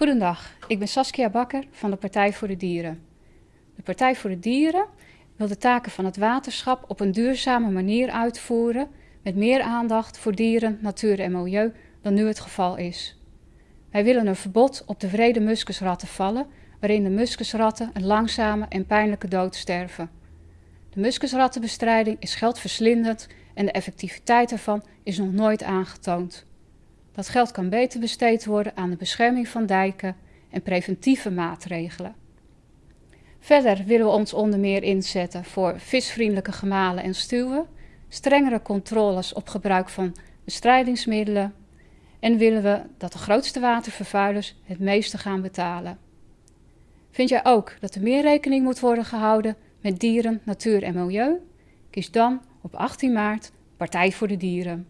Goedendag, ik ben Saskia Bakker van de Partij voor de Dieren. De Partij voor de Dieren wil de taken van het waterschap op een duurzame manier uitvoeren met meer aandacht voor dieren, natuur en milieu dan nu het geval is. Wij willen een verbod op de vrede muskusratten vallen, waarin de muskusratten een langzame en pijnlijke dood sterven. De muskusrattenbestrijding is geldverslindend en de effectiviteit ervan is nog nooit aangetoond. Dat geld kan beter besteed worden aan de bescherming van dijken en preventieve maatregelen. Verder willen we ons onder meer inzetten voor visvriendelijke gemalen en stuwen, strengere controles op gebruik van bestrijdingsmiddelen en willen we dat de grootste watervervuilers het meeste gaan betalen. Vind jij ook dat er meer rekening moet worden gehouden met dieren, natuur en milieu? Kies dan op 18 maart Partij voor de Dieren.